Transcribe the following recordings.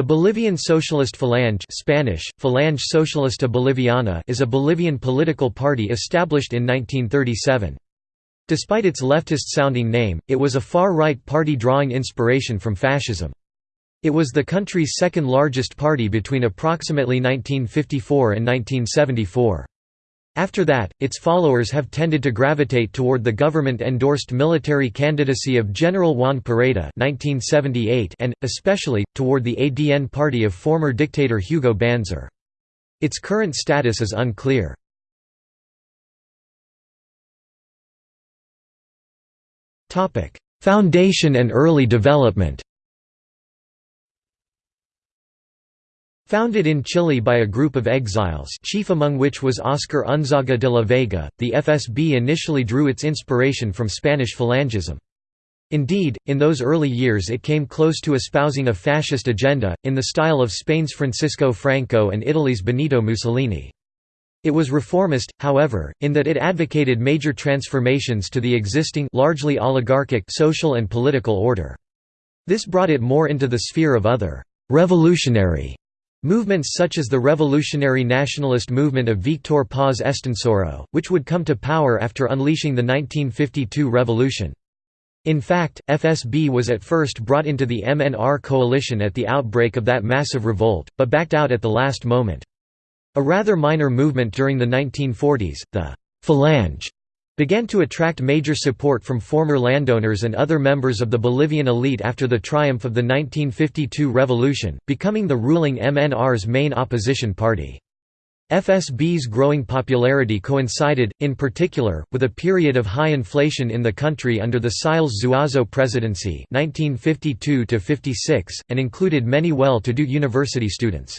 The Bolivian Socialist Falange Spanish, Falange Socialista Boliviana is a Bolivian political party established in 1937. Despite its leftist-sounding name, it was a far-right party drawing inspiration from fascism. It was the country's second largest party between approximately 1954 and 1974. After that, its followers have tended to gravitate toward the government-endorsed military candidacy of General Juan Pereda and, especially, toward the ADN party of former dictator Hugo Banzer. Its current status is unclear. Foundation and early development Founded in Chile by a group of exiles chief among which was Oscar Unzaga de la Vega, the FSB initially drew its inspiration from Spanish Falangism. Indeed, in those early years it came close to espousing a fascist agenda, in the style of Spain's Francisco Franco and Italy's Benito Mussolini. It was reformist, however, in that it advocated major transformations to the existing largely oligarchic social and political order. This brought it more into the sphere of other «revolutionary» Movements such as the revolutionary nationalist movement of Victor Paz Estenssoro, which would come to power after unleashing the 1952 revolution. In fact, FSB was at first brought into the MNR coalition at the outbreak of that massive revolt, but backed out at the last moment. A rather minor movement during the 1940s, the «Falange», began to attract major support from former landowners and other members of the Bolivian elite after the triumph of the 1952 revolution, becoming the ruling MNR's main opposition party. FSB's growing popularity coincided, in particular, with a period of high inflation in the country under the Siles Zuazo presidency 1952 and included many well-to-do university students.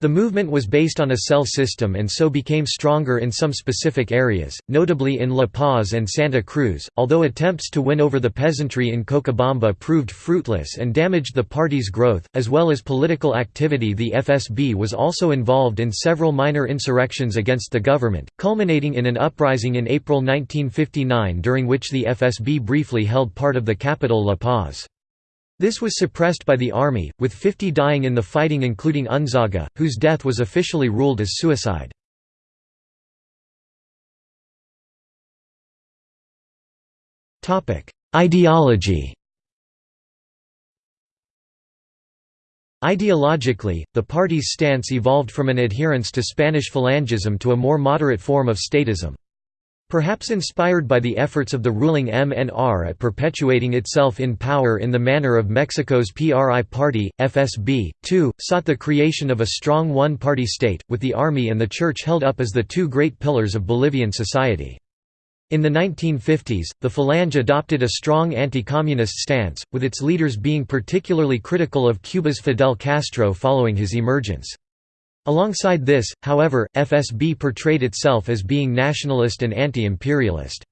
The movement was based on a cell system and so became stronger in some specific areas, notably in La Paz and Santa Cruz, although attempts to win over the peasantry in Cochabamba proved fruitless and damaged the party's growth, as well as political activity the FSB was also involved in several minor insurrections against the government, culminating in an uprising in April 1959 during which the FSB briefly held part of the capital La Paz. This was suppressed by the army, with 50 dying in the fighting including Unzaga, whose death was officially ruled as suicide. Ideology Ideologically, the party's stance evolved from an adherence to Spanish Falangism to a more moderate form of statism. Perhaps inspired by the efforts of the ruling MNR at perpetuating itself in power in the manner of Mexico's PRI party, FSB, too, sought the creation of a strong one-party state, with the army and the church held up as the two great pillars of Bolivian society. In the 1950s, the Falange adopted a strong anti-communist stance, with its leaders being particularly critical of Cuba's Fidel Castro following his emergence. Alongside this, however, FSB portrayed itself as being nationalist and anti-imperialist.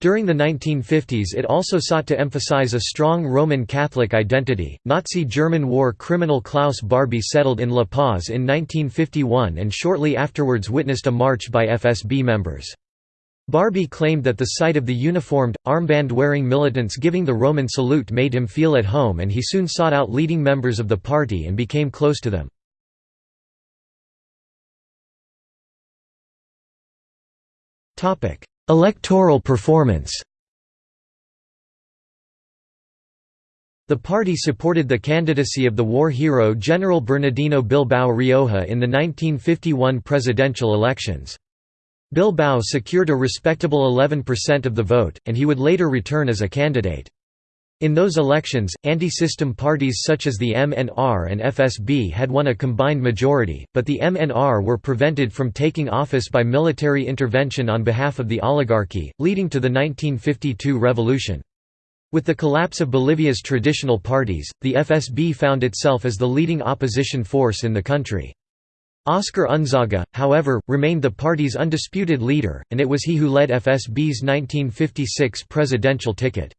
During the 1950s it also sought to emphasize a strong Roman Catholic identity. Nazi German war criminal Klaus Barbie settled in La Paz in 1951 and shortly afterwards witnessed a march by FSB members. Barbie claimed that the sight of the uniformed, armband-wearing militants giving the Roman salute made him feel at home and he soon sought out leading members of the party and became close to them. Electoral performance The party supported the candidacy of the war hero General Bernardino Bilbao Rioja in the 1951 presidential elections. Bilbao secured a respectable 11% of the vote, and he would later return as a candidate. In those elections, anti-system parties such as the MNR and FSB had won a combined majority, but the MNR were prevented from taking office by military intervention on behalf of the oligarchy, leading to the 1952 revolution. With the collapse of Bolivia's traditional parties, the FSB found itself as the leading opposition force in the country. Oscar Unzaga, however, remained the party's undisputed leader, and it was he who led FSB's 1956 presidential ticket.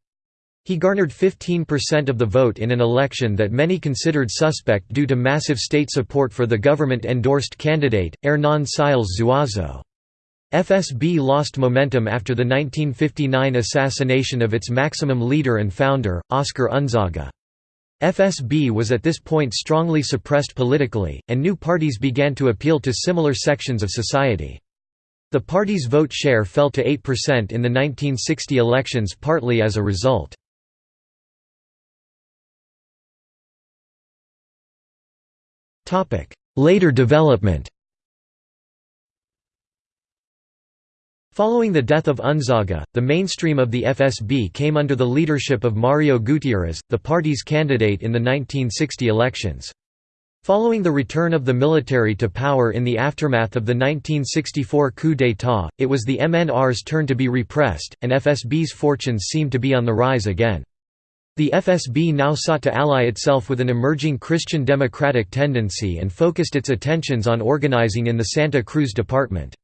He garnered 15% of the vote in an election that many considered suspect due to massive state support for the government-endorsed candidate, Hernán Siles Zuazo. FSB lost momentum after the 1959 assassination of its maximum leader and founder, Oscar Unzaga. FSB was at this point strongly suppressed politically, and new parties began to appeal to similar sections of society. The party's vote share fell to 8% in the 1960 elections partly as a result. Later development Following the death of Unzaga, the mainstream of the FSB came under the leadership of Mario Gutierrez, the party's candidate in the 1960 elections. Following the return of the military to power in the aftermath of the 1964 coup d'état, it was the MNR's turn to be repressed, and FSB's fortunes seemed to be on the rise again. The FSB now sought to ally itself with an emerging Christian democratic tendency and focused its attentions on organizing in the Santa Cruz department.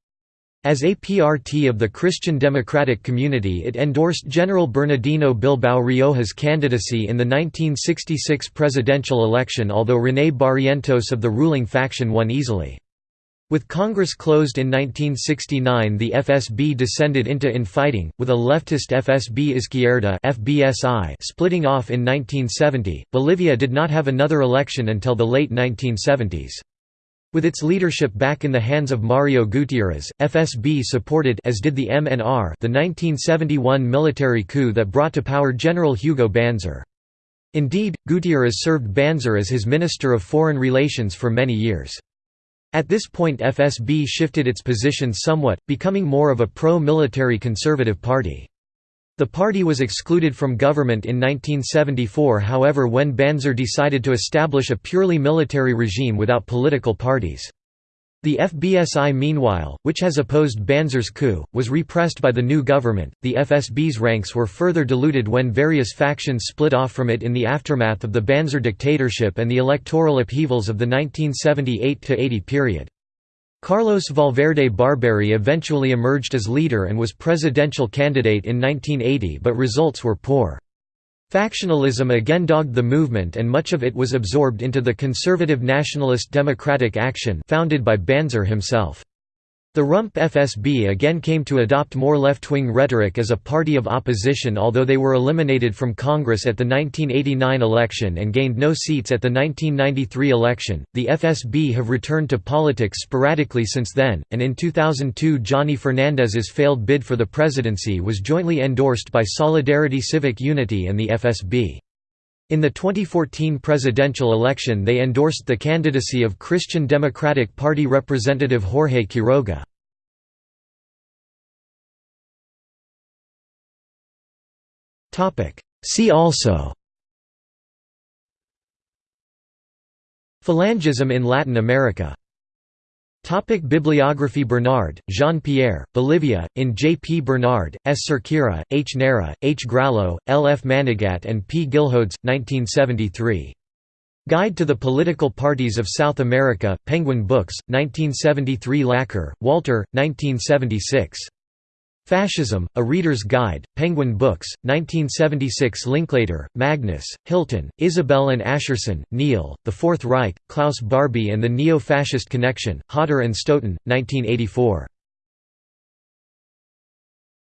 As APRT of the Christian democratic community it endorsed General Bernardino Bilbao Rioja's candidacy in the 1966 presidential election although René Barrientos of the ruling faction won easily. With Congress closed in 1969 the FSB descended into infighting, with a leftist FSB Izquierda FSBI splitting off in 1970. Bolivia did not have another election until the late 1970s. With its leadership back in the hands of Mario Gutierrez, FSB supported as did the MNR the 1971 military coup that brought to power General Hugo Banzer. Indeed, Gutierrez served Banzer as his Minister of Foreign Relations for many years. At this point FSB shifted its position somewhat, becoming more of a pro-military conservative party. The party was excluded from government in 1974 however when Banzer decided to establish a purely military regime without political parties. The FSBI meanwhile, which has opposed Banzer's coup, was repressed by the new government. The FSB's ranks were further diluted when various factions split off from it in the aftermath of the Banzer dictatorship and the electoral upheavals of the 1978–80 period. Carlos Valverde Barberi eventually emerged as leader and was presidential candidate in 1980 but results were poor. Factionalism again dogged the movement and much of it was absorbed into the conservative nationalist Democratic Action founded by Banzer himself. The Rump FSB again came to adopt more left-wing rhetoric as a party of opposition although they were eliminated from Congress at the 1989 election and gained no seats at the 1993 election. The FSB have returned to politics sporadically since then, and in 2002 Johnny Fernandez's failed bid for the presidency was jointly endorsed by Solidarity Civic Unity and the FSB. In the 2014 presidential election they endorsed the candidacy of Christian Democratic Party Representative Jorge Quiroga. See also Phalangism in Latin America Topic Bibliography Bernard, Jean-Pierre, Bolivia, in J. P. Bernard, S. Cerqueira, H. Neira, H. Graillot, L. F. Manigat and P. Gilhodes, 1973. Guide to the Political Parties of South America, Penguin Books, 1973 Laqueur, Walter, 1976. Fascism, A Reader's Guide, Penguin Books, 1976 Linklater, Magnus, Hilton, Isabel and Ascherson, Neil, The Fourth Reich, Klaus Barbie and the Neo-Fascist Connection, Hodder and Stoughton, 1984.